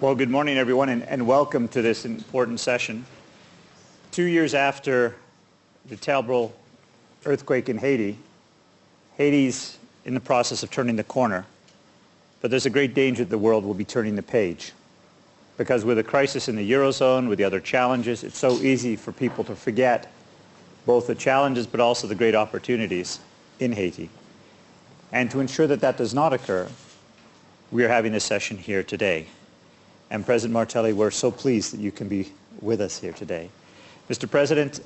Well, good morning, everyone, and, and, welcome to this important session. Two years after the terrible earthquake in Haiti, Haiti's in the process of turning the corner, but there's a great danger that the world will be turning the page. Because with a crisis in the Eurozone, with the other challenges, it's so easy for people to forget both the challenges but also the great opportunities in Haiti. And to ensure that that does not occur, we are having this session here today. And President Martelly, we're so pleased that you can be with us here today. Mr. President,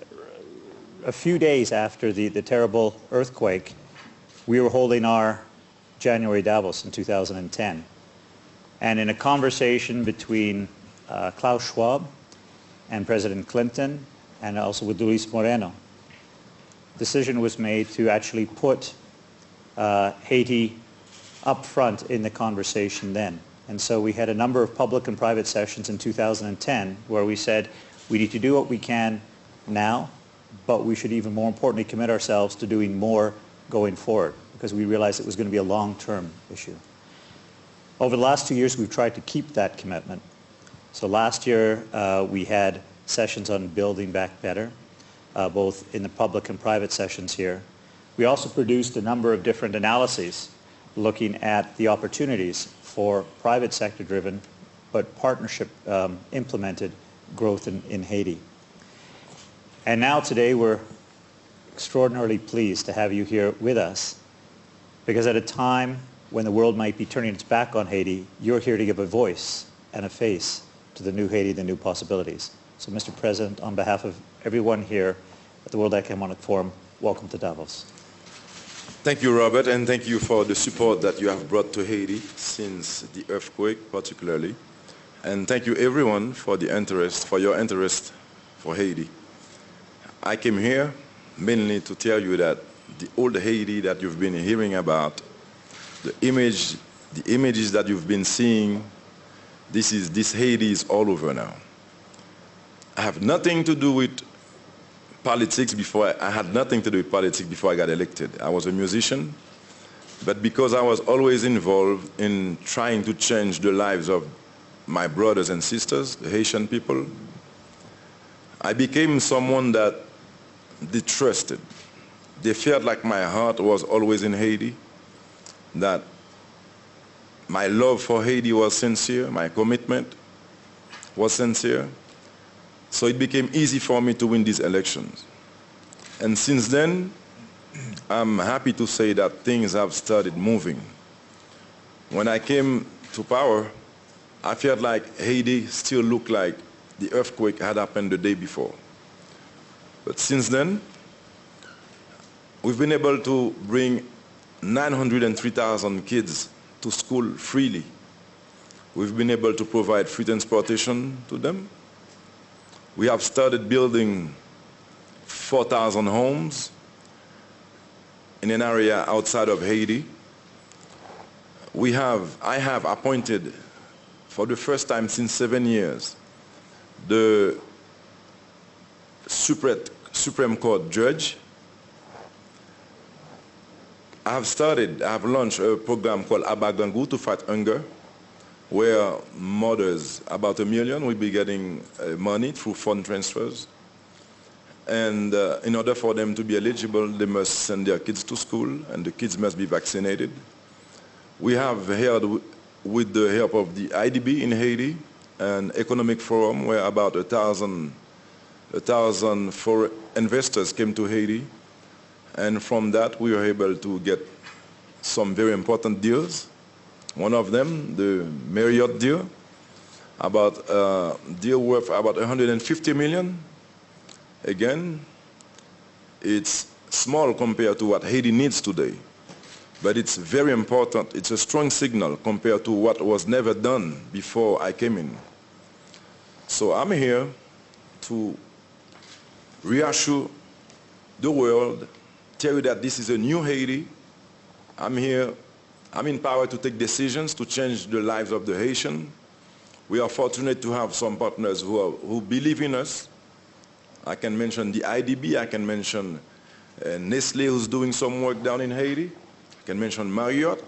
a few days after the, the terrible earthquake, we were holding our January Davos in 2010. And in a conversation between uh, Klaus Schwab and President Clinton, and also with Luis Moreno, decision was made to actually put uh, Haiti up front in the conversation then. And so we had a number of public and private sessions in 2010 where we said we need to do what we can now, but we should even more importantly commit ourselves to doing more going forward because we realized it was going to be a long-term issue. Over the last two years, we've tried to keep that commitment. So last year, uh, we had sessions on building back better, uh, both in the public and private sessions here. We also produced a number of different analyses looking at the opportunities for private sector driven but partnership um, implemented growth in, in Haiti. And now today we're extraordinarily pleased to have you here with us because at a time when the world might be turning its back on Haiti, you're here to give a voice and a face to the new Haiti, the new possibilities. So Mr. President, on behalf of everyone here at the World Economic Forum, welcome to Davos. Thank you, Robert, and thank you for the support that you have brought to Haiti since the earthquake, particularly. And thank you, everyone, for the interest, for your interest for Haiti. I came here mainly to tell you that the old Haiti that you've been hearing about, the image, the images that you've been seeing, this is this Haiti is all over now. I have nothing to do with politics before, I, I had nothing to do with politics before I got elected. I was a musician, but because I was always involved in trying to change the lives of my brothers and sisters, the Haitian people, I became someone that they trusted. They felt like my heart was always in Haiti, that my love for Haiti was sincere, my commitment was sincere, so it became easy for me to win these elections. And since then, I'm happy to say that things have started moving. When I came to power, I felt like Haiti still looked like the earthquake had happened the day before. But since then, we've been able to bring 903,000 kids to school freely. We've been able to provide free transportation to them. We have started building 4,000 homes in an area outside of Haiti. We have, I have appointed for the first time since seven years the Supreme Court judge. I have started, I have launched a program called Aba Grangou to fight hunger where mothers, about a million, will be getting uh, money through fund transfers. And uh, in order for them to be eligible, they must send their kids to school, and the kids must be vaccinated. We have held, with the help of the IDB in Haiti, an economic forum where about a thousand, a thousand for investors came to Haiti. And from that, we were able to get some very important deals one of them, the Marriott deal, about uh, deal worth about 150 million. Again, it's small compared to what Haiti needs today, but it's very important. It's a strong signal compared to what was never done before I came in. So I'm here to reassure the world, tell you that this is a new Haiti. I'm here I'm empowered to take decisions to change the lives of the Haitian. We are fortunate to have some partners who, are, who believe in us. I can mention the IDB, I can mention uh, Nestle who's doing some work down in Haiti. I can mention Marriott,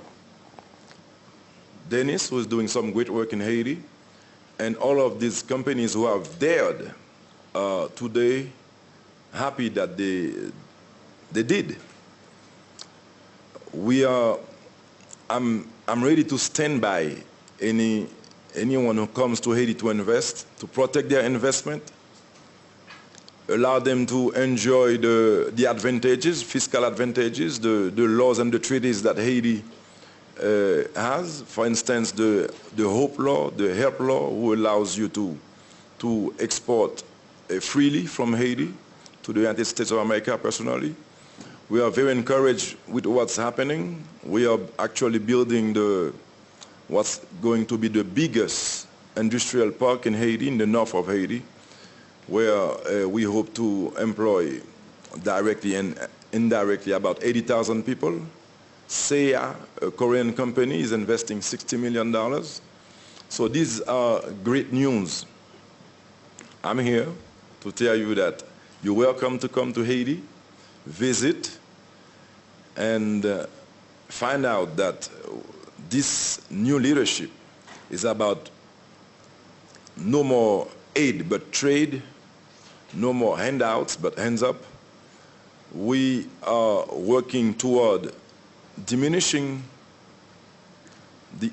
Denis who's doing some great work in Haiti. and all of these companies who have dared uh, today, happy that they, they did. We are, I'm, I'm ready to stand by any, anyone who comes to Haiti to invest, to protect their investment, allow them to enjoy the, the advantages, fiscal advantages, the, the laws and the treaties that Haiti uh, has. For instance, the, the HOPE law, the HELP law, who allows you to, to export uh, freely from Haiti to the United States of America personally. We are very encouraged with what's happening. We are actually building the, what's going to be the biggest industrial park in Haiti, in the north of Haiti, where uh, we hope to employ directly and indirectly about 80,000 people. Sae-A, a Korean company, is investing $60 million. So these are great news. I'm here to tell you that you're welcome to come to Haiti, visit, and uh, find out that this new leadership is about no more aid but trade, no more handouts but hands up. We are working toward diminishing the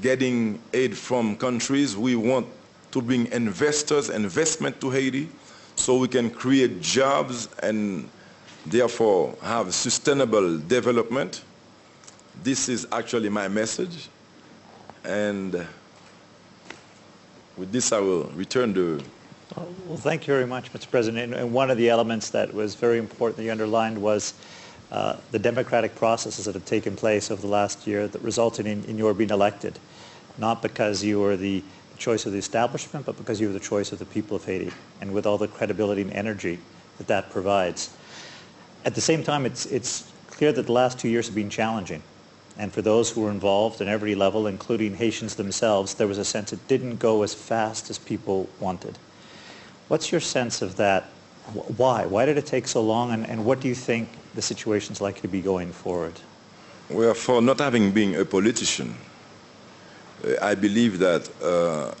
getting aid from countries. We want to bring investors, investment to Haiti so we can create jobs and therefore have sustainable development. This is actually my message. And with this, I will return to... Well, thank you very much, Mr. President. And one of the elements that was very important that you underlined was uh, the democratic processes that have taken place over the last year that resulted in, in your being elected, not because you were the choice of the establishment, but because you were the choice of the people of Haiti, and with all the credibility and energy that that provides. At the same time, it's, it's clear that the last two years have been challenging. And for those who were involved at every level, including Haitians themselves, there was a sense it didn't go as fast as people wanted. What's your sense of that? Why? Why did it take so long? And, and what do you think the situation is likely to be going forward? Well, for not having been a politician, uh, I believe that uh,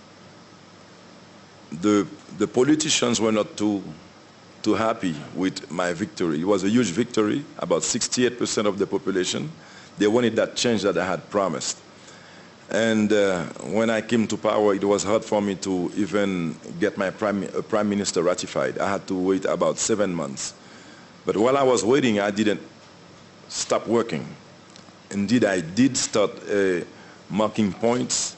the, the politicians were not too, too happy with my victory. It was a huge victory, about 68% of the population. They wanted that change that I had promised. And uh, when I came to power, it was hard for me to even get my prime, uh, prime minister ratified. I had to wait about seven months. But while I was waiting, I didn't stop working. Indeed, I did start uh, marking points.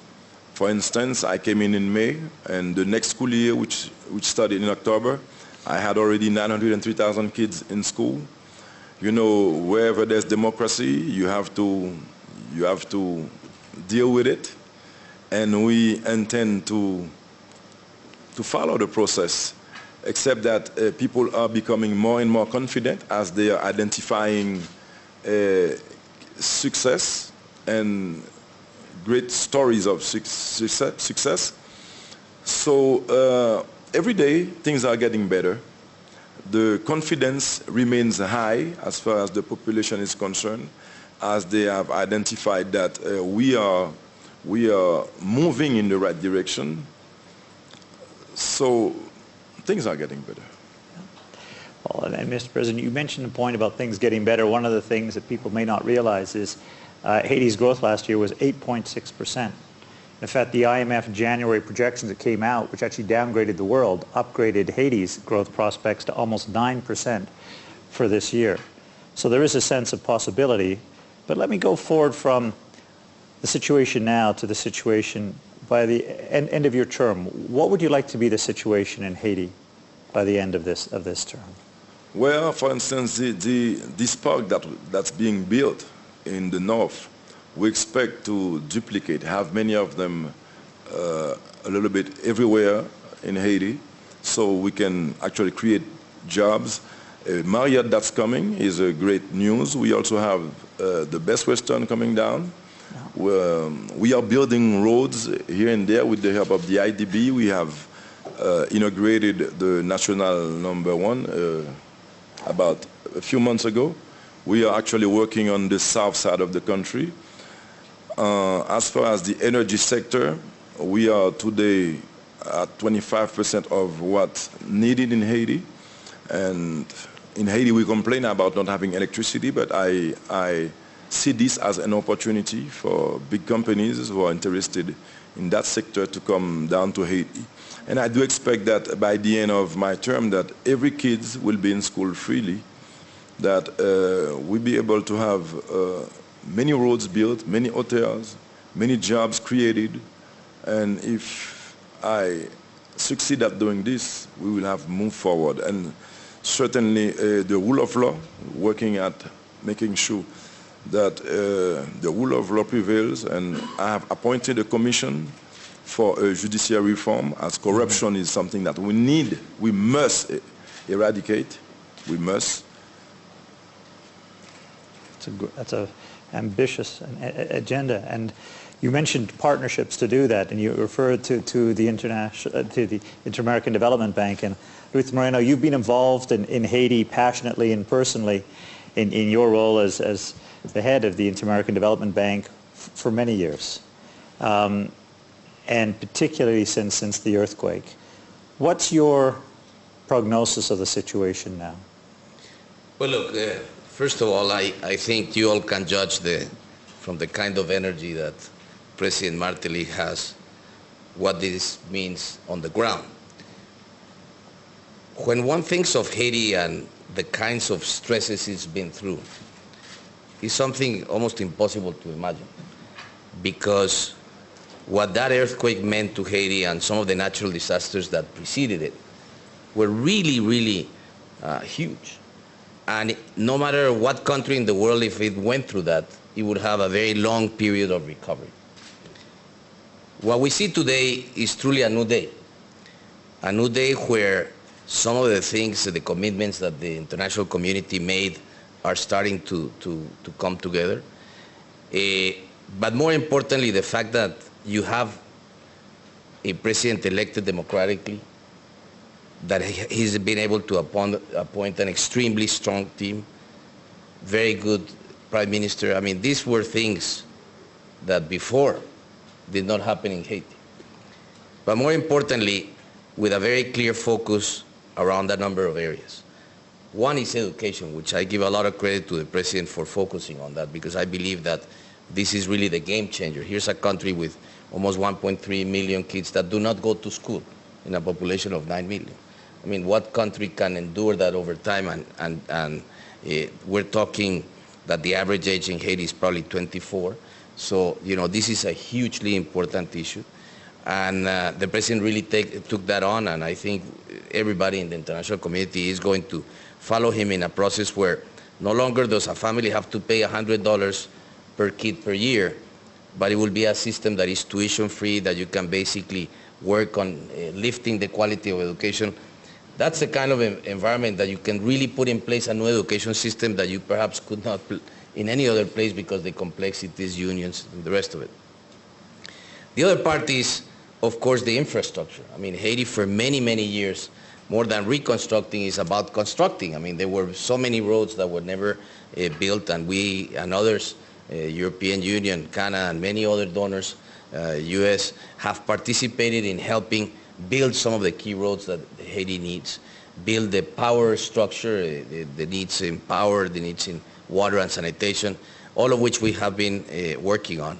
For instance, I came in in May, and the next school year, which, which started in October, I had already 903,000 kids in school. You know, wherever there's democracy, you have to, you have to deal with it, and we intend to, to follow the process, except that uh, people are becoming more and more confident as they are identifying uh, success and great stories of success. So uh, every day things are getting better. The confidence remains high as far as the population is concerned as they have identified that uh, we, are, we are moving in the right direction. So things are getting better. Well, and Mr. President, you mentioned the point about things getting better. One of the things that people may not realize is uh, Haiti's growth last year was 8.6%. In fact, the IMF January projections that came out, which actually downgraded the world, upgraded Haiti's growth prospects to almost 9% for this year. So there is a sense of possibility. But let me go forward from the situation now to the situation by the end, end of your term. What would you like to be the situation in Haiti by the end of this, of this term? Well, for instance, the, the, this park that, that's being built in the north, we expect to duplicate, have many of them uh, a little bit everywhere in Haiti, so we can actually create jobs. Uh, Marriott that's coming is a great news. We also have uh, the Best Western coming down. Um, we are building roads here and there with the help of the IDB. We have uh, inaugurated the national number one uh, about a few months ago. We are actually working on the south side of the country. Uh, as far as the energy sector, we are today at 25% of what's needed in Haiti. And in Haiti, we complain about not having electricity, but I, I see this as an opportunity for big companies who are interested in that sector to come down to Haiti. And I do expect that by the end of my term that every kid will be in school freely, that uh, we'll be able to have uh, many roads built, many hotels, many jobs created, and if I succeed at doing this, we will have moved forward. And certainly uh, the rule of law, working at making sure that uh, the rule of law prevails, and I have appointed a commission for a judiciary reform, as corruption is something that we need, we must eradicate, we must. That's a, that's a ambitious agenda, and you mentioned partnerships to do that, and you referred to, to the international, uh, to the Inter-American Development Bank. And Ruth Moreno, you've been involved in, in Haiti passionately and personally in, in your role as, as the head of the Inter-American Development Bank for many years, um, and particularly since, since the earthquake. What's your prognosis of the situation now? Well, look, uh, first of all, I, I think you all can judge the, from the kind of energy that President Martelly has what this means on the ground. When one thinks of Haiti and the kinds of stresses it's been through, it's something almost impossible to imagine because what that earthquake meant to Haiti and some of the natural disasters that preceded it were really, really uh, huge. And no matter what country in the world, if it went through that, it would have a very long period of recovery. What we see today is truly a new day. A new day where some of the things, the commitments that the international community made are starting to, to, to come together. Uh, but more importantly, the fact that you have a president elected democratically, that he's been able to appoint, an extremely strong team, very good prime minister. I mean, these were things that before did not happen in Haiti. But more importantly, with a very clear focus around a number of areas. One is education, which I give a lot of credit to the president for focusing on that because I believe that this is really the game changer. Here's a country with almost 1.3 million kids that do not go to school in a population of 9 million. I mean, what country can endure that over time? And, and, and uh, we're talking that the average age in Haiti is probably 24. So, you know, this is a hugely important issue. And uh, the president really take, took that on, and I think everybody in the international community is going to follow him in a process where no longer does a family have to pay $100 per kid per year, but it will be a system that is tuition free, that you can basically work on uh, lifting the quality of education. That's the kind of environment that you can really put in place a new education system that you perhaps could not in any other place because the complexities, unions, and the rest of it. The other part is, of course, the infrastructure. I mean, Haiti for many, many years, more than reconstructing, is about constructing. I mean, there were so many roads that were never uh, built, and we and others, uh, European Union, Canada, and many other donors, uh, U.S., have participated in helping build some of the key roads that Haiti needs, build the power structure, uh, the, the needs in power, the needs in water and sanitation, all of which we have been uh, working on.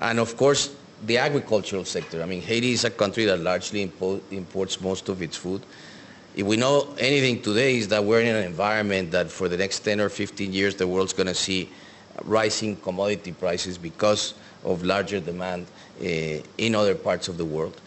And of course, the agricultural sector. I mean, Haiti is a country that largely impo imports most of its food. If we know anything today is that we're in an environment that for the next 10 or 15 years, the world's going to see rising commodity prices because of larger demand uh, in other parts of the world.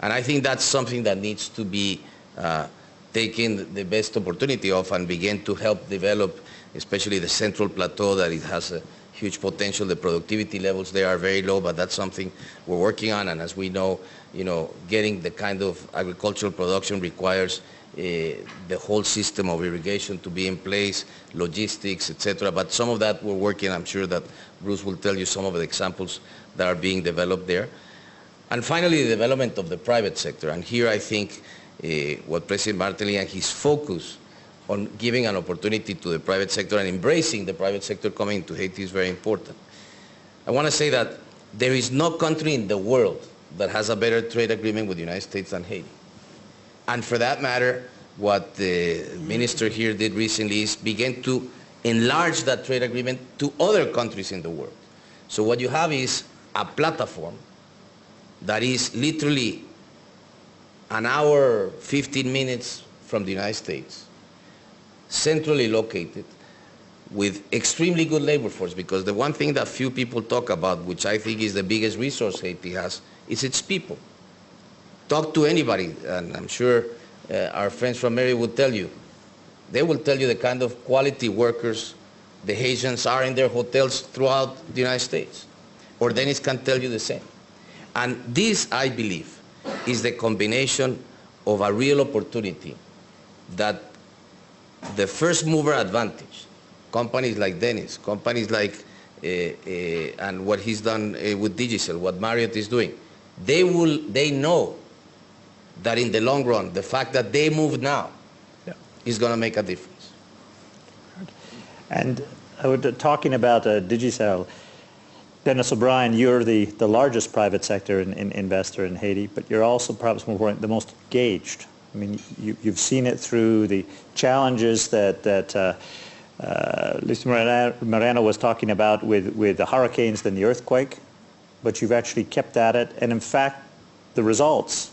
And I think that's something that needs to be uh, taken the best opportunity of and begin to help develop especially the central plateau that it has a huge potential. The productivity levels there are very low, but that's something we're working on. And as we know, you know, getting the kind of agricultural production requires uh, the whole system of irrigation to be in place, logistics, etc. But some of that we're working. I'm sure that Bruce will tell you some of the examples that are being developed there. And finally, the development of the private sector. And here I think uh, what President Martelly and his focus on giving an opportunity to the private sector and embracing the private sector coming to Haiti is very important. I want to say that there is no country in the world that has a better trade agreement with the United States than Haiti. And for that matter, what the minister here did recently is begin to enlarge that trade agreement to other countries in the world. So what you have is a platform that is literally an hour, 15 minutes from the United States, centrally located, with extremely good labor force because the one thing that few people talk about, which I think is the biggest resource Haiti has, is its people. Talk to anybody, and I'm sure uh, our friends from Mary would tell you. They will tell you the kind of quality workers the Haitians are in their hotels throughout the United States. Or Denis can tell you the same. And this, I believe, is the combination of a real opportunity that the first mover advantage, companies like Denis, companies like, uh, uh, and what he's done uh, with Digicel, what Marriott is doing, they will, they know that in the long run, the fact that they move now Yeah. is going to make a difference. And I was talking about uh, Digicel. Denis O'Brien, you're the, the largest private sector in, in investor in Haiti, but you're also perhaps more the most engaged. I mean, you, you've seen it through the challenges that, that uh, uh, Moreno was talking about with, with the hurricanes and the earthquake, but you've actually kept at it. And in fact, the results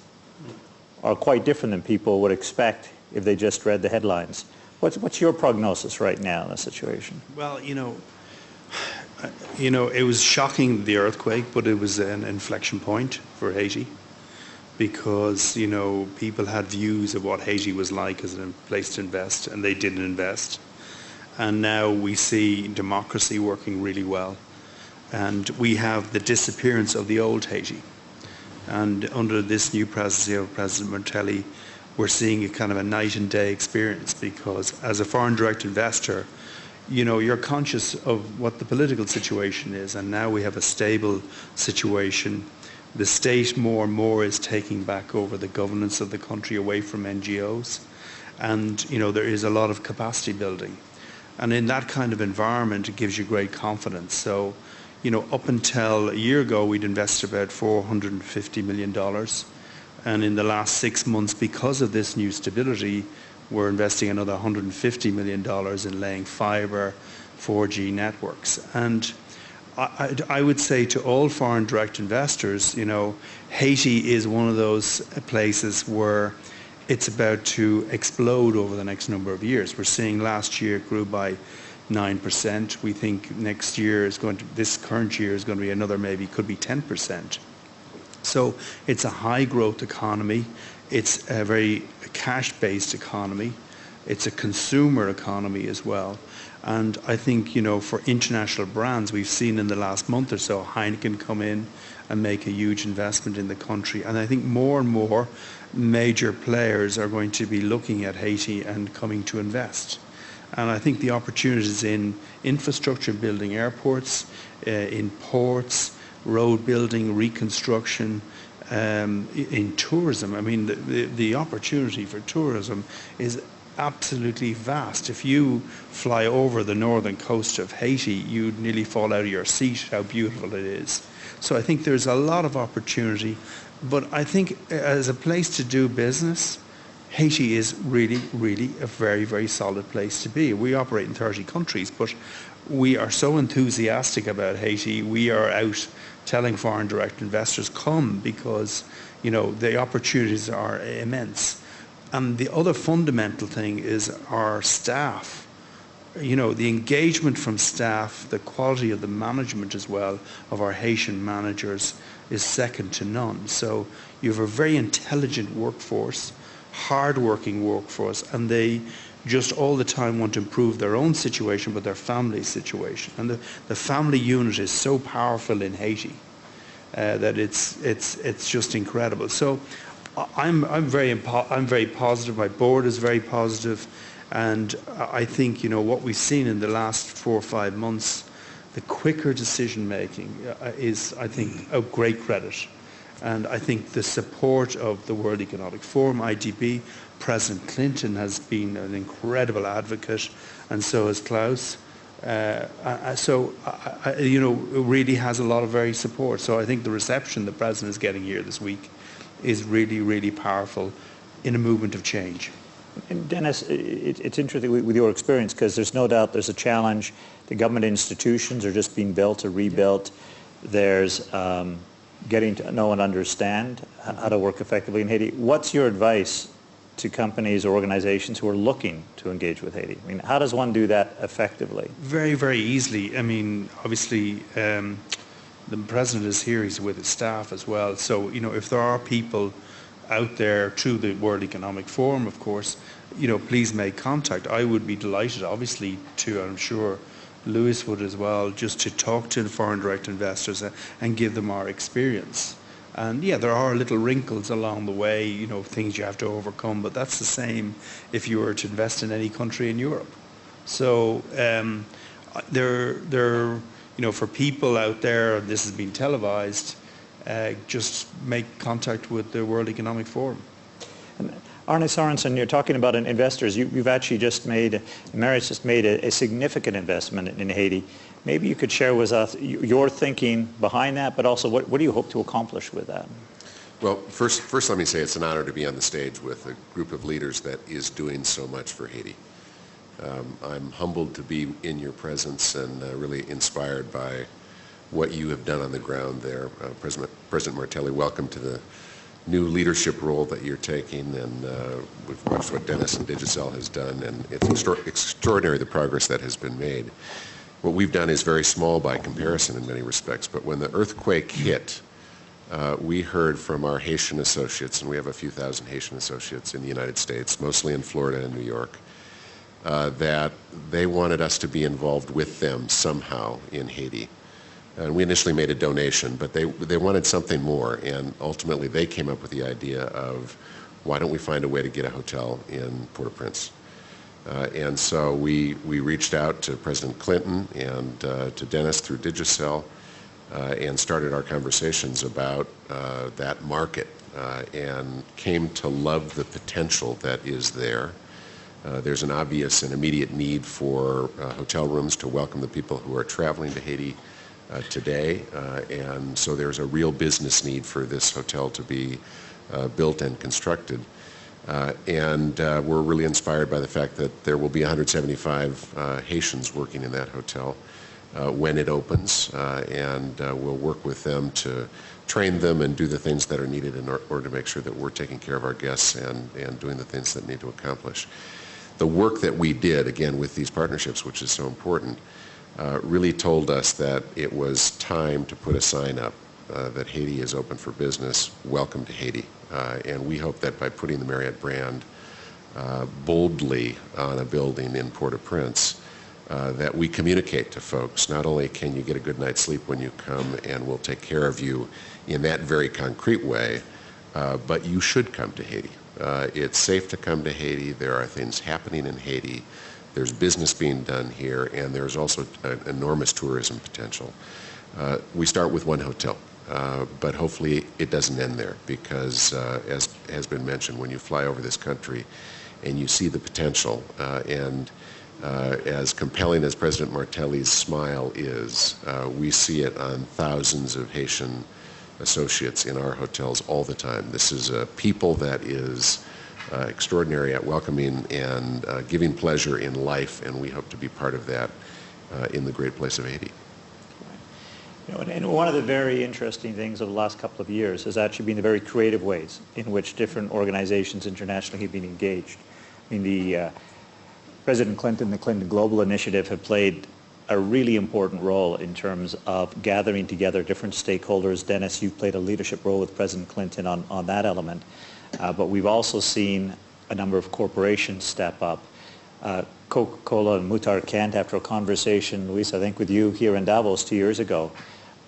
are quite different than people would expect if they just read the headlines. What's, what's your prognosis right now in the situation? Well, you know, Uh, you know, it was shocking the earthquake, but it was an inflection point for Haiti because you know people had views of what Haiti was like as a place to invest, and they didn't invest. And now we see democracy working really well, and we have the disappearance of the old Haiti. And under this new presidency of President Martelly, we're seeing a kind of a night and day experience because as a foreign direct investor, you know, you're conscious of what the political situation is, and now we have a stable situation. The state more and more is taking back over the governance of the country away from NGOs, and you know there is a lot of capacity building, and in that kind of environment, it gives you great confidence. So, you know, up until a year ago, we'd invested about 450 million dollars, and in the last six months, because of this new stability, we're investing another 150 million dollars in laying fiber, 4G networks, and I, I, I would say to all foreign direct investors, you know, Haiti is one of those places where it's about to explode over the next number of years. We're seeing last year it grew by 9%. We think next year is going to, this current year is going to be another maybe, could be 10%. So it's a high growth economy. It's a very cash-based economy. It's a consumer economy as well. And I think, you know, for international brands, we've seen in the last month or so Heineken come in and make a huge investment in the country. And I think more and more major players are going to be looking at Haiti and coming to invest. And I think the opportunities in infrastructure building airports, uh, in ports, road building, reconstruction, um, in tourism. I mean, the, the, the, opportunity for tourism is absolutely vast. If you fly over the northern coast of Haiti, you'd nearly fall out of your seat how beautiful it is. So I think there's a lot of opportunity. But I think as a place to do business, Haiti is really, really a very, very solid place to be. We operate in 30 countries, but we are so enthusiastic about Haiti. We are out telling foreign direct investors come because you know the opportunities are immense. And the other fundamental thing is our staff. You know, the engagement from staff, the quality of the management as well of our Haitian managers is second to none. So you have a very intelligent workforce, hard-working workforce, and they just all the time want to improve their own situation, but their family situation. And the, the family unit is so powerful in Haiti uh, that it's, it's, it's just incredible. So I'm, I'm, very I'm very positive. My board is very positive. And I think, you know, what we've seen in the last four or five months, the quicker decision making uh, is, I think, a great credit. And I think the support of the World Economic Forum, IDB, President Clinton has been an incredible advocate, and so has Klaus. Uh, so, uh, you know, it really has a lot of very support. So I think the reception the President is getting here this week is really, really powerful in a movement of change. And Denis, it, it's interesting with your experience because there's no doubt there's a challenge. The government institutions are just being built or rebuilt. There's um, getting to know and understand how to work effectively in Haiti. What's your advice to companies or organizations who are looking to engage with Haiti? I mean, how does one do that effectively? Very, very easily. I mean, obviously, um, the president is here. He's with his staff as well. So, you know, if there are people out there through the World Economic Forum, of course, you know, please make contact. I would be delighted, obviously, to, I'm sure Lewis would as well, just to talk to foreign direct investors and, and give them our experience. And yeah, there are little wrinkles along the way, you know, things you have to overcome, but that's the same if you were to invest in any country in Europe. So um, there, there, you know, for people out there, this has been televised. Uh, just make contact with the World Economic Forum. And Arne Sorenson, you're talking about investors. You, you've actually just made, Marriott's just made a, a significant investment in Haiti. Maybe you could share with us your thinking behind that, but also what, what do you hope to accomplish with that? Well, first, first let me say it's an honor to be on the stage with a group of leaders that is doing so much for Haiti. Um, I'm humbled to be in your presence and uh, really inspired by what you have done on the ground there. Uh, President, President Martelly, welcome to the new leadership role that you're taking, and uh, we've watched what Denis and Digicel has done, and it's extra- extraordinary the progress that has been made. What we've done is very small by comparison in many respects, but when the earthquake hit, uh, we heard from our Haitian associates, and we have a few thousand Haitian associates in the United States, mostly in Florida and New York, uh, that they wanted us to be involved with them somehow in Haiti. And we initially made a donation, but they, they wanted something more, and ultimately they came up with the idea of why don't we find a way to get a hotel in Port-au-Prince? Uh, and so we, we reached out to President Clinton and uh, to Denis through Digicel uh, and started our conversations about uh, that market uh, and came to love the potential that is there. Uh, there's an obvious and immediate need for hotel rooms to welcome the people who are traveling to Haiti today, and so there's a real business need for this hotel to be built and constructed. Uh, and uh, we're really inspired by the fact that there will be 175 uh, Haitians working in that hotel when it opens, and we'll work with them to train them and do the things that are needed in order to make sure that we're taking care of our guests and, and doing the things that need to accomplish. The work that we did, again, with these partnerships, which is so important, uh, really told us that it was time to put a sign up uh, that Haiti is open for business. Welcome to Haiti. Uh, and we hope that by putting the Marriott brand uh, boldly on a building in Port-au-Prince, uh, that we communicate to folks. Not only can you get a good night's sleep when you come, and we'll take care of you in that very concrete way, uh, but you should come to Haiti. It's safe to come to Haiti. There are things happening in Haiti. There's business being done here, and there's also an enormous tourism potential. We start with one hotel, uh, but hopefully it doesn't end there because, uh, as has been mentioned, when you fly over this country and you see the potential, uh, and uh, as compelling as President Martelly's smile is, uh, we see it on thousands of Haitian associates in our hotels all the time. This is a people that is extraordinary at welcoming and giving pleasure in life, and we hope to be part of that in the great place of Haiti. You know, and, and one of the very interesting things of the last couple of years has actually been the very creative ways in which different organizations internationally have been engaged. I mean, the uh, President Clinton, the Clinton Global Initiative have played a really important role in terms of gathering together different stakeholders. Denis, you've played a leadership role with President Clinton on, on that element. Uh, but we've also seen a number of corporations step up. Uh, Coca-Cola and Muhtar Kent, after a conversation, Luis, I think with you here in Davos two years ago,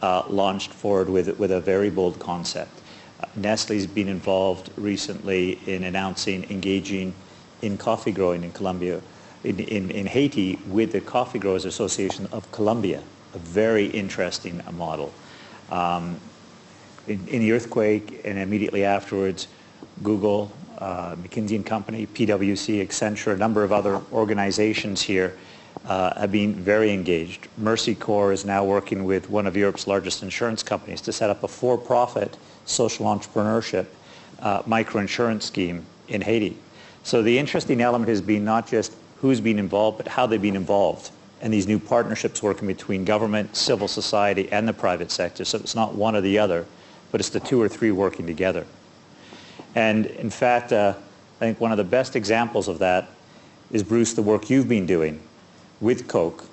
uh, launched forward with, with a very bold concept. Uh, Nestle's been involved recently in announcing engaging in coffee growing in Colombia, in, in, in Haiti with the Coffee Growers Association of Colombia, a very interesting model. Um, in, in the earthquake and immediately afterwards, Google, uh, McKinsey and Company, PwC, Accenture, a number of other organizations here uh, have been very engaged. Mercy Corps is now working with one of Europe's largest insurance companies to set up a for-profit social entrepreneurship uh, microinsurance scheme in Haiti. So the interesting element has been not just who's been involved, but how they've been involved and these new partnerships working between government, civil society, and the private sector. So it's not one or the other, but it's the two or three working together. And in fact, uh, I think one of the best examples of that is, Bruce, the work you've been doing with Coke,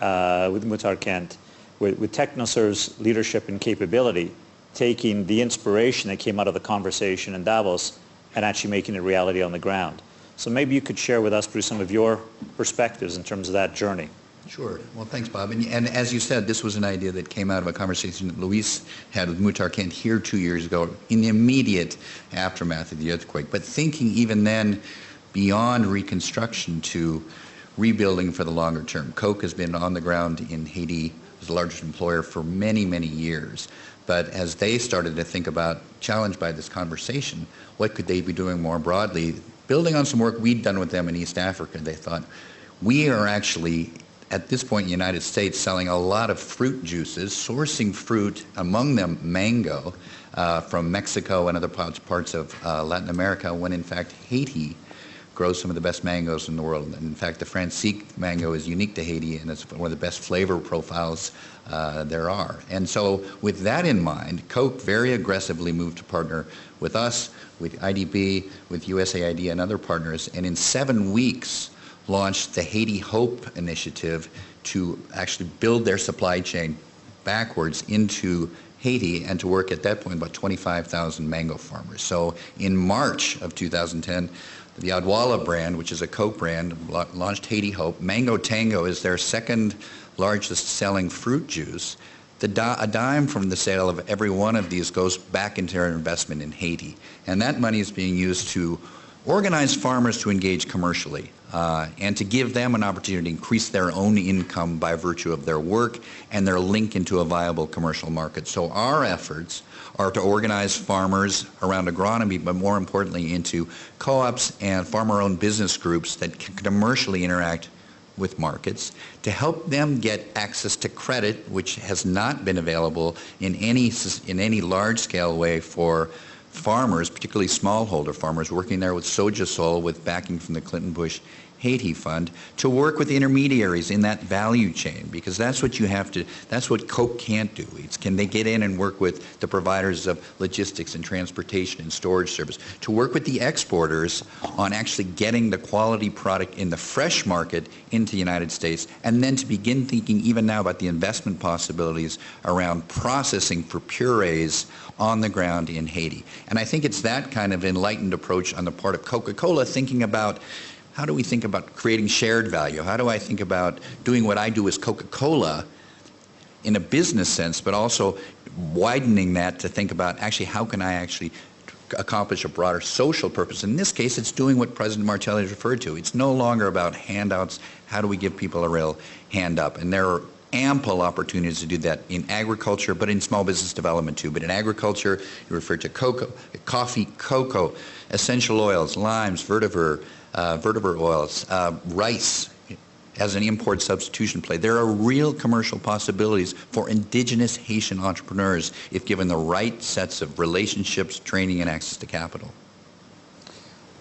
uh, with Muhtar Kent, with, with leadership and capability, taking the inspiration that came out of the conversation in Davos and actually making it reality on the ground. So maybe you could share with us, Bruce, some of your perspectives in terms of that journey. Sure. Well, thanks, Bob. And, and as you said, this was an idea that came out of a conversation that Luis had with Muhtar Kent here two years ago in the immediate aftermath of the earthquake. But thinking even then beyond reconstruction to rebuilding for the longer term. Coke has been on the ground in Haiti as the largest employer for many, many years. But as they started to think about, challenged by this conversation, what could they be doing more broadly? Building on some work we'd done with them in East Africa, they thought, we are actually at this point in the United States selling a lot of fruit juices, sourcing fruit, among them mango, uh, from Mexico and other parts, of uh, Latin America, when in fact Haiti grows some of the best mangoes in the world. And in fact, the Francique mango is unique to Haiti and it's one of the best flavor profiles uh, there are. And so with that in mind, Coke very aggressively moved to partner with us, with IDB, with USAID and other partners. And in seven weeks, launched the Haiti Hope initiative to actually build their supply chain backwards into Haiti and to work at that point about 25,000 mango farmers. So in March of 2010, the Odwalla brand, which is a Coke brand, launched Haiti Hope. Mango Tango is their second largest selling fruit juice. A dime from the sale of every one of these goes back into their investment in Haiti. And that money is being used to organize farmers to engage commercially uh, and to give them an opportunity to increase their own income by virtue of their work and their link into a viable commercial market. So our efforts are to organize farmers around agronomy, but more importantly into co-ops and farmer-owned business groups that can commercially interact with markets to help them get access to credit, which has not been available in any, in any large-scale way for farmers, particularly smallholder farmers, working there with Sogesol with backing from the Clinton Bush Haiti Fund to work with intermediaries in that value chain because that's what you have to, that's what Coke can't do. It's can they get in and work with the providers of logistics and transportation and storage service, to work with the exporters on actually getting the quality product in the fresh market into the United States and then to begin thinking even now about the investment possibilities around processing for purees on the ground in Haiti. And I think it's that kind of enlightened approach on the part of Coca-Cola thinking about how do we think about creating shared value? How do I think about doing what I do as Coca-Cola in a business sense, but also widening that to think about actually how can I actually accomplish a broader social purpose. In this case, it's doing what President Martelly referred to. It's no longer about handouts. How do we give people a real hand up? And there are ample opportunities to do that in agriculture, but in small business development too. But in agriculture, you refer to cocoa, coffee, cocoa, essential oils, limes, vetiver, uh, oils, uh, rice as an import substitution play. There are real commercial possibilities for indigenous Haitian entrepreneurs if given the right sets of relationships, training, and access to capital.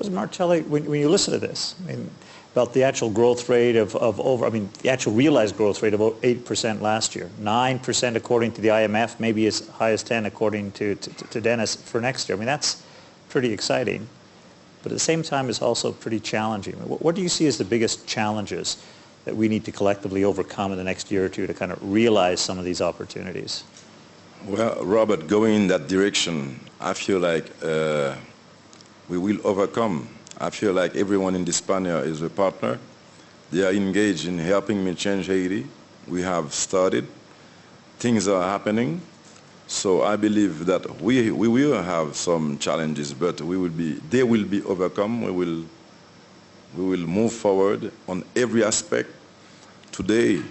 Martelly, when, when you listen to this, I mean, about the actual growth rate of, of over, I mean, the actual realized growth rate of 8% last year, 9% according to the IMF, maybe as high as 10 according to, to, to Denis for next year. I mean, that's pretty exciting but at the same time it's also pretty challenging. What, what do you see as the biggest challenges that we need to collectively overcome in the next year or two to kind of realize some of these opportunities? Well, Robert, going in that direction, I feel like uh, we will overcome. I feel like everyone in this panel is a partner. They are engaged in helping me change Haiti. We have started. Things are happening. So I believe that we, we will have some challenges, but we will be, they will be overcome. We will, we will move forward on every aspect. Today,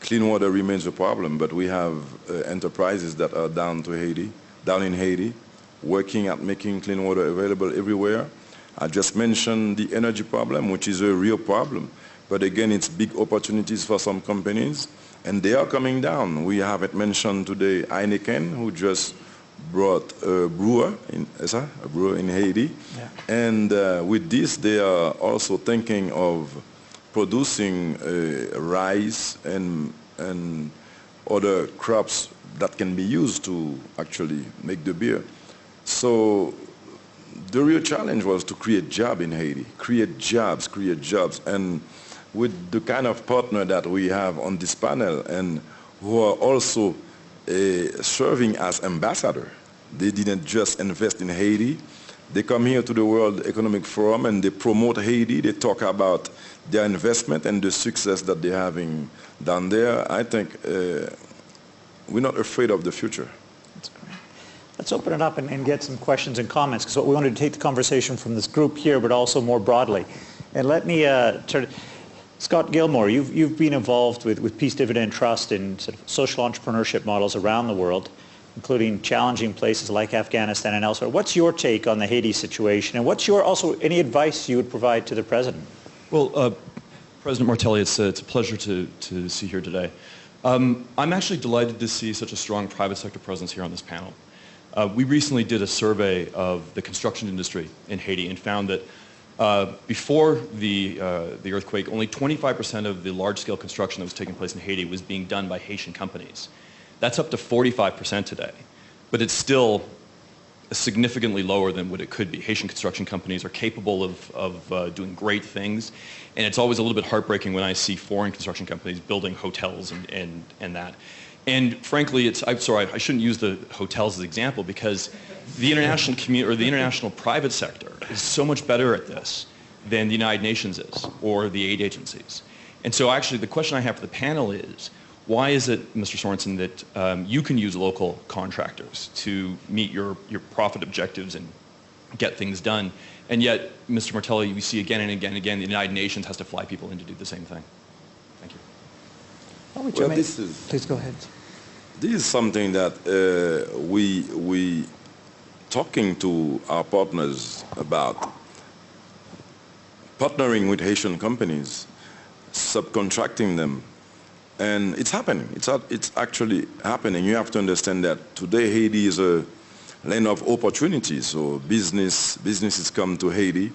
clean water remains a problem, but we have uh, enterprises that are down to Haiti, down in Haiti, working at making clean water available everywhere. I just mentioned the energy problem, which is a real problem. but again, it's big opportunities for some companies, and they are coming down. We haven't mentioned today Heineken, who just brought a brewer in, is that? a brewer in Haiti. Yeah. And uh, with this, they are also thinking of producing uh, rice and, and other crops that can be used to actually make the beer. So the real challenge was to create jobs in Haiti, create jobs, create jobs. And with the kind of partner that we have on this panel and who are also uh, serving as ambassador. They didn't just invest in Haiti. They come here to the World Economic Forum and they promote Haiti. They talk about their investment and the success that they're having down there. I think uh, we're not afraid of the future. Let's open it up and, and get some questions and comments, because what we wanted to take the conversation from this group here, but also more broadly. And let me uh, turn, Scott Gilmore, you've, you've been involved with, with Peace Dividend Trust in sort of social entrepreneurship models around the world, including challenging places like Afghanistan and elsewhere. What's your take on the Haiti situation, and what's your also any advice you would provide to the president? Well, uh, President Martelly, it's, uh, it's a pleasure to, to see here today. Um, I'm actually delighted to see such a strong private sector presence here on this panel. Uh, we recently did a survey of the construction industry in Haiti and found that uh, before the, uh, the earthquake, only 25% of the large-scale construction that was taking place in Haiti was being done by Haitian companies. That's up to 45% today, but it's still significantly lower than what it could be. Haitian construction companies are capable of, of uh, doing great things, and it's always a little bit heartbreaking when I see foreign construction companies building hotels and, and, and that. And frankly, it's, I'm sorry, I shouldn't use the hotels as an example because the international community or the international private sector is so much better at this than the United Nations is or the aid agencies. And so actually the question I have for the panel is, why is it, Mr. Sorenson, that um, you can use local contractors to meet your, your profit objectives and get things done, and yet, Mr. Martelly, we see again and again and again the United Nations has to fly people in to do the same thing. Thank you. Why don't you Well, make- this is- Please go ahead. This is something that uh, we we talking to our partners about partnering with Haitian companies, subcontracting them, and it's happening. It's it's actually happening. You have to understand that today Haiti is a land of opportunities. So business businesses come to Haiti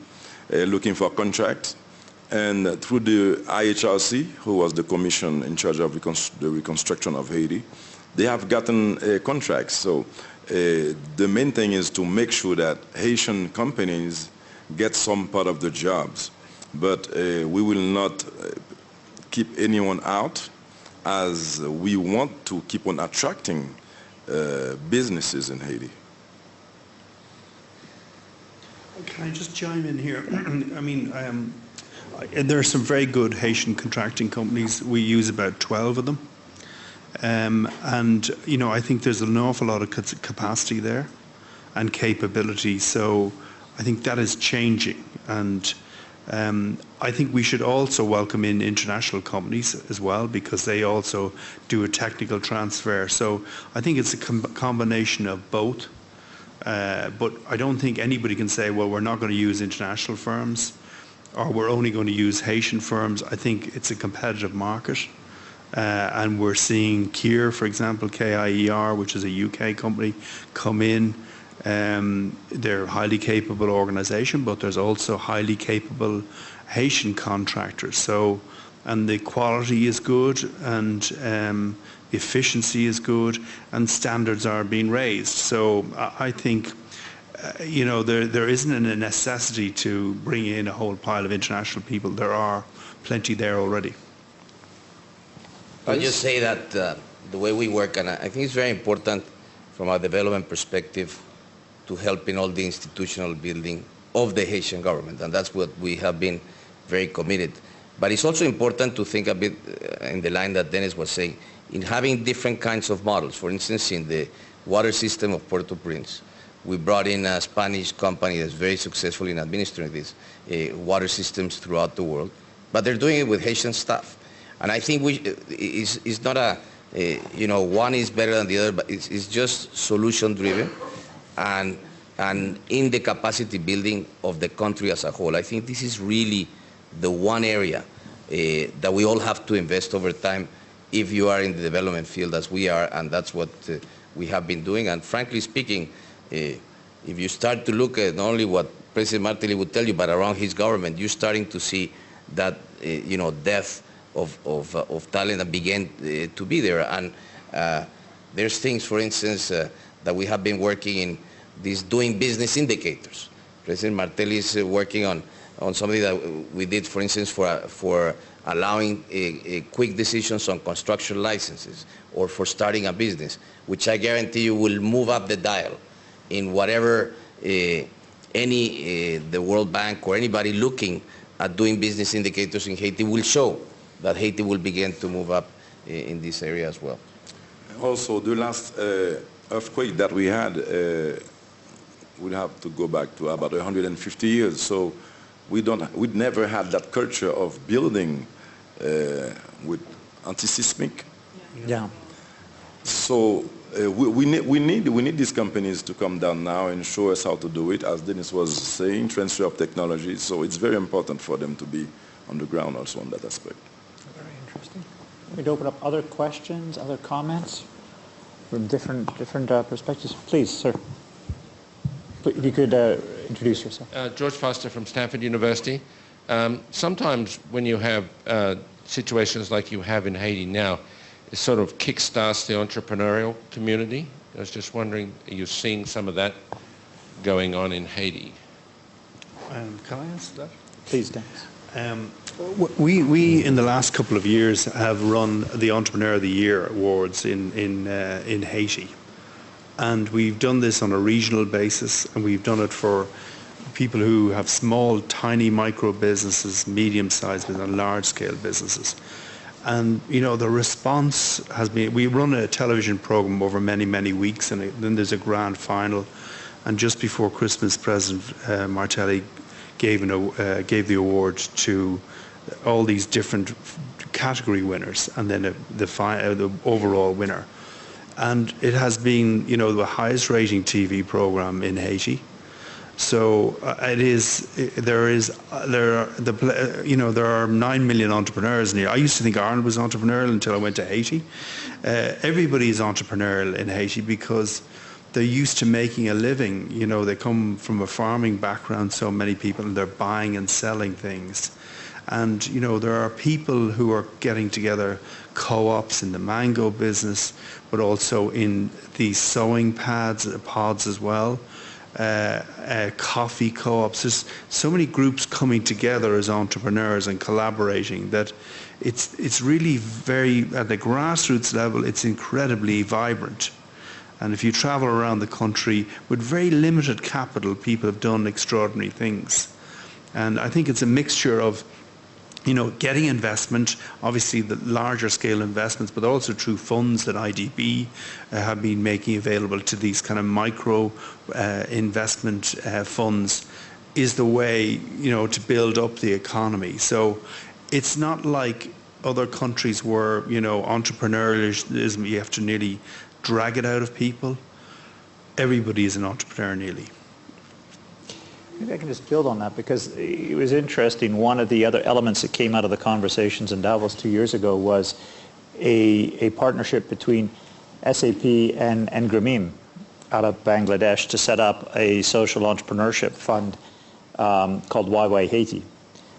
uh, looking for contracts, and through the IHRC, who was the commission in charge of the reconstruction of Haiti, they have gotten uh, contracts. So uh, the main thing is to make sure that Haitian companies get some part of the jobs. But uh, we will not keep anyone out as we want to keep on attracting uh, businesses in Haiti. Can I just chime in here? I mean, there are some very good Haitian contracting companies. We use about 12 of them. Um, and, you know, I think there's an awful lot of ca- capacity there and capability. So I think that is changing. And um, I think we should also welcome in international companies as well because they also do a technical transfer. So I think it's a com- combination of both. Uh, but I don't think anybody can say, well, we're not going to use international firms or we're only going to use Haitian firms. I think it's a competitive market. Uh, and we're seeing Kier, for example, KIER, which is a UK company, come in. Um, they're a highly capable organisation, but there's also highly capable Haitian contractors. So, and the quality is good, and um, efficiency is good, and standards are being raised. So, I think you know, there, there isn't a necessity to bring in a whole pile of international people. There are plenty there already. I'll just say that uh, the way we work, and I think it's very important from a development perspective to help in all the institutional building of the Haitian government, and that's what we have been very committed. But it's also important to think a bit uh, in the line that Denis was saying, in having different kinds of models. For instance, in the water system of Port-au-Prince, we brought in a Spanish company that's very successful in administering these uh, water systems throughout the world, but they're doing it with Haitian staff. And I think we, it's, it's not a, a, you know, one is better than the other, but it's, it's just solution driven and, and in the capacity building of the country as a whole. I think this is really the one area that we all have to invest over time if you are in the development field as we are, and that's what uh, we have been doing. And frankly speaking, uh, if you start to look at not only what President Martelly would tell you, but around his government, you're starting to see that, uh, you know, death of, of, of talent that began uh, to be there. And uh, there's things, for instance, uh, that we have been working in these doing business indicators. President Martelly is uh, working on, on something that we did, for instance, for, for allowing uh, uh, quick decisions on construction licenses or for starting a business, which I guarantee you will move up the dial in whatever uh, any, uh, the World Bank or anybody looking at doing business indicators in Haiti will show that Haiti will begin to move up uh, in this area as well. Also, the last uh, earthquake that we had, uh, we'll have to go back to about 150 years. So we don't, we never had that culture of building uh, with anti-seismic. Yeah. So uh, we, we, need, we, need, we need these companies to come down now and show us how to do it, as Denis was saying, transfer of technology. So it's very important for them to be on the ground also on that aspect. Very interesting. We'd open up other questions, other comments from different, different uh, perspectives. Please, sir. If you could uh, introduce yourself. Uh, George Foster from Stanford University. Um, sometimes when you have uh, situations like you have in Haiti now, it sort of kickstarts the entrepreneurial community. I was just wondering, are you seeing some of that going on in Haiti? Um, can I answer that? Please, Denis. Um, we, we, in the last couple of years, have run the Entrepreneur of the Year awards in, in, uh, in Haiti. And we've done this on a regional basis, and we've done it for people who have small, tiny micro businesses, medium-sized businesses, and large-scale businesses. And, you know, the response has been, we run a television program over many, many weeks, and then there's a grand final. And just before Christmas, President uh, Martelly gave, an, uh, gave the award to all these different category winners, and then a, the, fi- uh, the overall winner. And it has been, you know, the highest rating TV program in Haiti. So uh, it is. There is. Uh, there are the. uh, You know, there are nine million entrepreneurs in here. I used to think Ireland was entrepreneurial until I went to Haiti. Uh, everybody is entrepreneurial in Haiti because they're used to making a living. You know, they come from a farming background. So many people, and they're buying and selling things. And you know, there are people who are getting together, co-ops in the mango business, but also in the sewing pads, pods as well uh, uh, coffee co-ops. There's so many groups coming together as entrepreneurs and collaborating that it's it's really very at the grassroots level. It's incredibly vibrant. And if you travel around the country with very limited capital, people have done extraordinary things. And I think it's a mixture of you know, getting investment, obviously the larger scale investments, but also through funds that IDB uh, have been making available to these kind of micro uh, investment uh, funds is the way, you know, to build up the economy. So it's not like other countries where, you know, entrepreneurialism, you have to nearly drag it out of people. Everybody is an entrepreneur nearly. Maybe I can just build on that because it was interesting. One of the other elements that came out of the conversations in Davos two years ago was a, a partnership between SAP and, and Grameen out of Bangladesh to set up a social entrepreneurship fund um, called YY Haiti.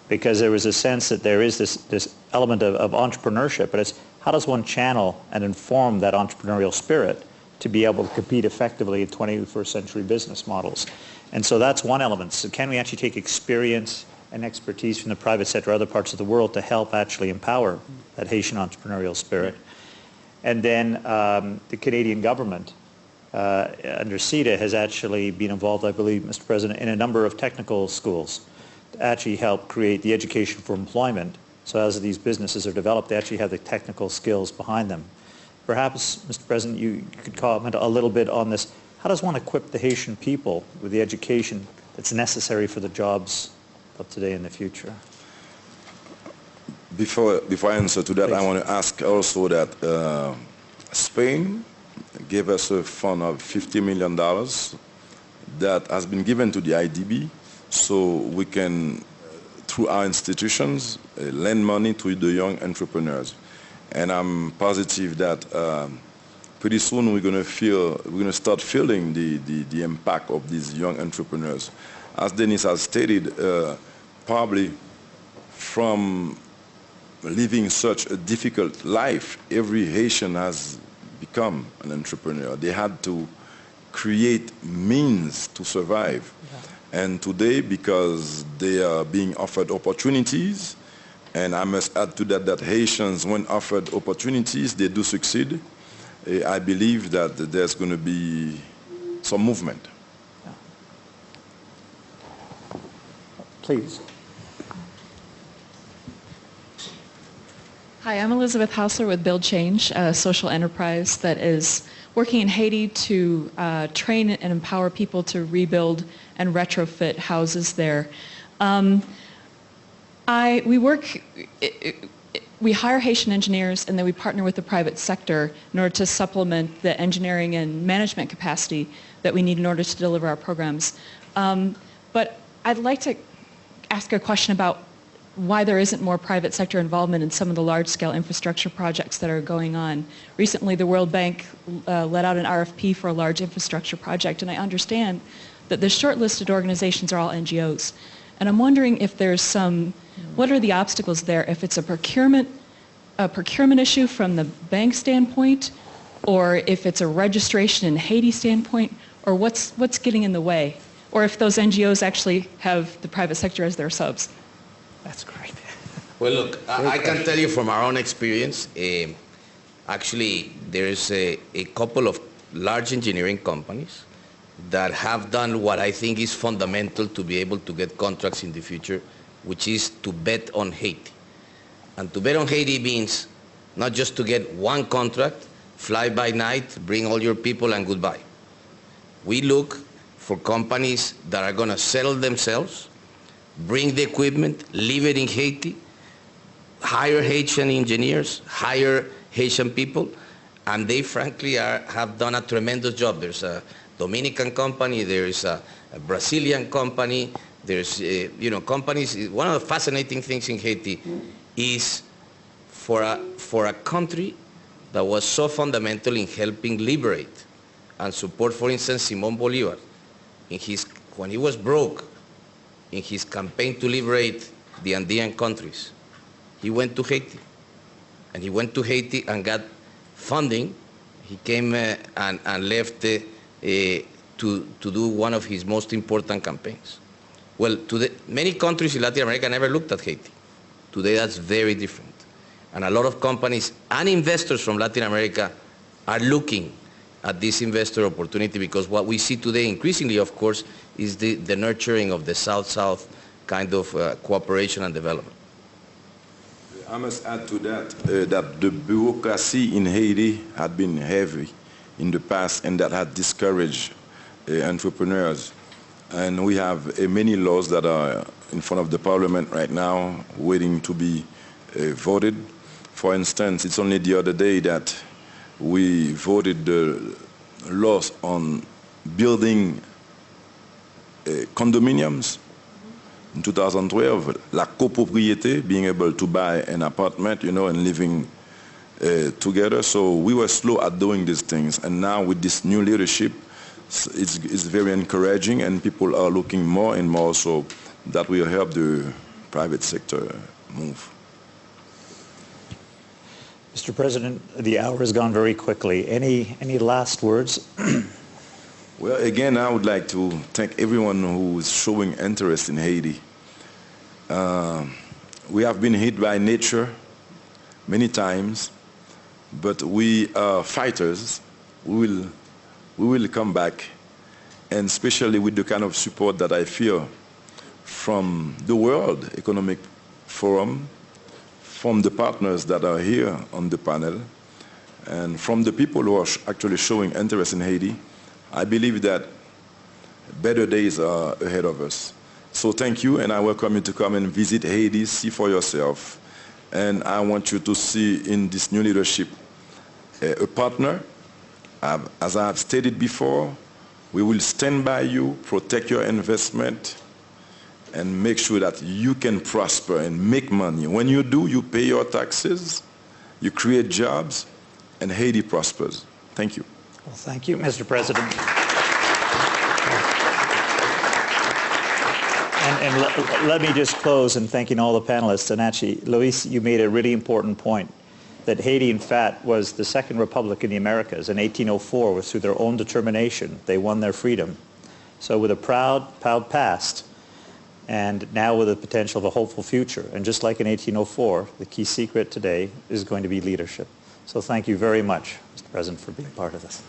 Because there was a sense that there is this, this element of, of entrepreneurship, but it's how does one channel and inform that entrepreneurial spirit to be able to compete effectively in 21st century business models. And so that's one element. So can we actually take experience and expertise from the private sector, or other parts of the world to help actually empower that Haitian entrepreneurial spirit? And then um, the Canadian government uh, under CIDA has actually been involved, I believe, Mr. President, in a number of technical schools to actually help create the education for employment. So as these businesses are developed, they actually have the technical skills behind them. Perhaps, Mr. President, you could comment a little bit on this. How does one equip the Haitian people with the education that's necessary for the jobs of today and the future? Before, before I answer to that, I want to ask also that uh, Spain gave us a fund of $50 million that has been given to the IDB so we can, through our institutions, uh, lend money to the young entrepreneurs. And I'm positive that um, pretty soon we're going to feel, we're going to start feeling the, the, the, impact of these young entrepreneurs. As Denis has stated, uh, probably from living such a difficult life, every Haitian has become an entrepreneur. They had to create means to survive. Yeah. And today, because they are being offered opportunities, and I must add to that that Haitians, when offered opportunities, they do succeed. I believe that there's going to be some movement. Yeah. Please. Hi, I'm Elizabeth Hausler with Build Change, a social enterprise that is working in Haiti to uh, train and empower people to rebuild and retrofit houses there. Um, I, we work, we hire Haitian engineers and then we partner with the private sector in order to supplement the engineering and management capacity that we need in order to deliver our programs. Um, but I'd like to ask a question about why there isn't more private sector involvement in some of the large-scale infrastructure projects that are going on. Recently, the World Bank uh, let out an RFP for a large infrastructure project, and I understand that the shortlisted organizations are all NGOs. And I'm wondering if there's some, what are the obstacles there? If it's a procurement, a procurement issue from the bank standpoint, or if it's a registration in Haiti standpoint, or what's, what's getting in the way? Or if those NGOs actually have the private sector as their subs. That's great. Well, look, I, I, can tell you from our own experience, uh, actually, there's a, a couple of large engineering companies that have done what I think is fundamental to be able to get contracts in the future, which is to bet on Haiti. And to bet on Haiti means not just to get one contract, fly by night, bring all your people and goodbye. We look for companies that are going to settle themselves, bring the equipment, leave it in Haiti, hire Haitian engineers, hire Haitian people, and they frankly are, have done a tremendous job. There's a Dominican company, there's a, a Brazilian company, there's, uh, you know, companies. One of the fascinating things in Haiti is for a, for a country that was so fundamental in helping liberate and support, for instance, Simon Bolivar. In his, when he was broke, in his campaign to liberate the Andean countries. He went to Haiti. And he went to Haiti and got funding. He came uh, and, and, left uh, uh, to, to do one of his most important campaigns. Well, today, many countries in Latin America never looked at Haiti. Today that's very different. And a lot of companies and investors from Latin America are looking at this investor opportunity because what we see today increasingly, of course, is the, the nurturing of the South-South kind of uh, cooperation and development. I must add to that uh, that the bureaucracy in Haiti had been heavy in the past and that had discouraged uh, entrepreneurs. And we have uh, many laws that are in front of the parliament right now waiting to be uh, voted. For instance, it's only the other day that we voted the laws on building uh, condominiums. In 2012, la copropriété, being able to buy an apartment, you know, and living uh, together. So we were slow at doing these things. And now with this new leadership, it's, it's very encouraging and people are looking more and more so that will help the private sector move. Mr. President, the hour has gone very quickly. Any, any last words? well, again, I would like to thank everyone who is showing interest in Haiti. Uh, we have been hit by nature many times, but we are fighters. We will, we will come back, and especially with the kind of support that I feel from the World Economic Forum, from the partners that are here on the panel and from the people who are actually showing interest in Haiti, I believe that better days are ahead of us. So thank you, and I welcome you to come and visit Haiti, see for yourself. And I want you to see in this new leadership a, a partner. As I have stated before, we will stand by you, protect your investment, and make sure that you can prosper and make money. When you do, you pay your taxes, you create jobs, and Haiti prospers. Thank you. Well, thank you, Mr. President. And, and let, let me just close in thanking all the panelists. And actually, Luis, you made a really important point that Haiti, in fact, was the second republic in the Americas. In 1804, was through their own determination. They won their freedom. So with a proud, proud past, and now with the potential of a hopeful future. And just like in 1804, the key secret today is going to be leadership. So thank you very much, Mr. President, for being part of this.